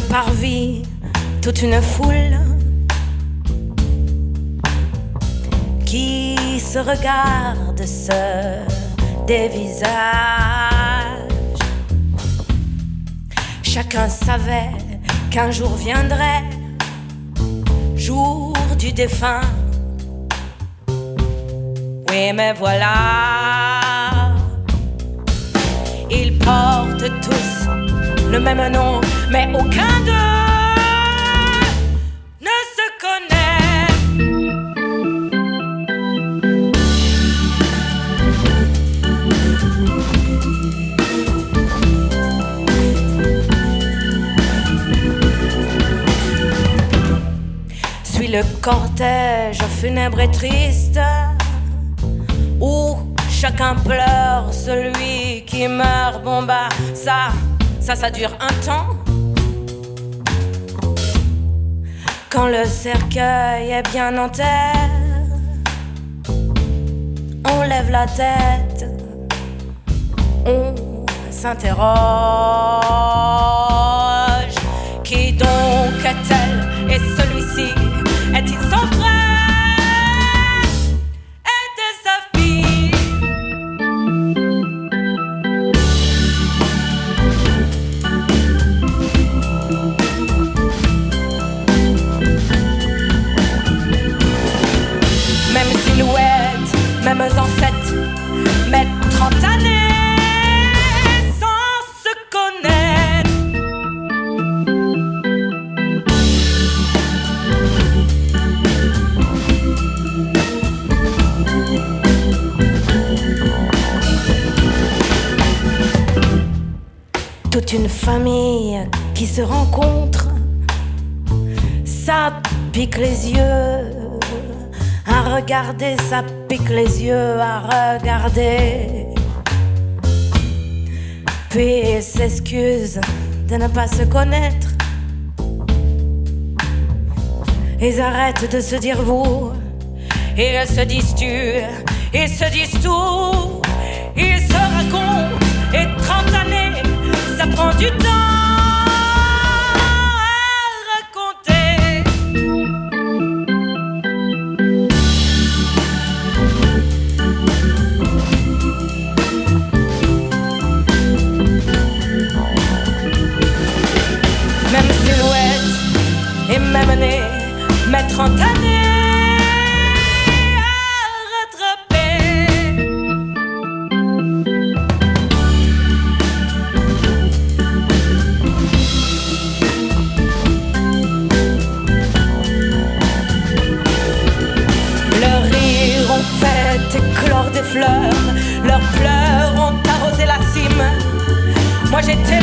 Parvis, toute une foule qui se regarde, se dévisage. Chacun savait qu'un jour viendrait, jour du défunt. Oui, mais voilà, le même nom, mais aucun d'eux ne se connaît. Suis le cortège funèbre et triste où chacun pleure celui qui meurt. Bon bah ça, ça, ça dure un temps. Quand le cercueil est bien en terre, on lève la tête, on s'interroge. Toute une famille qui se rencontre, ça pique les yeux. À regarder, ça pique les yeux, à regarder. Puis ils s'excusent de ne pas se connaître. Ils arrêtent de se dire vous. Ils se disent tu. Ils se disent tout. Ils se racontent. Et 30 années, ça prend du temps fleurs, leurs pleurs ont arrosé la cime. Moi j'étais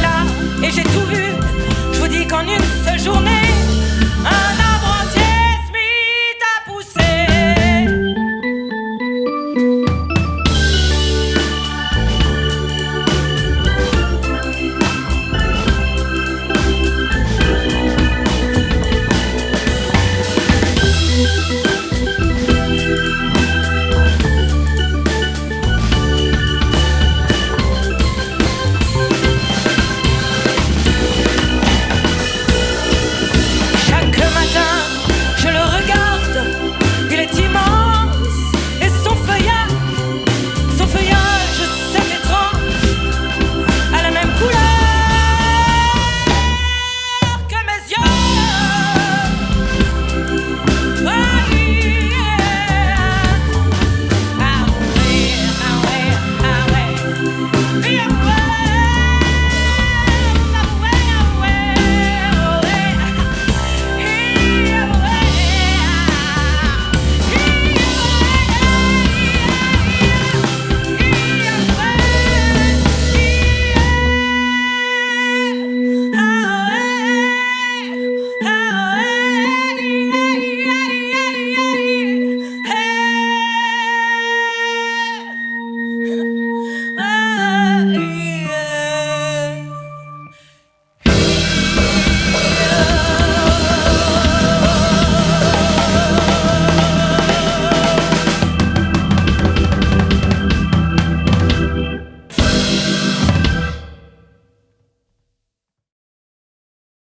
Run.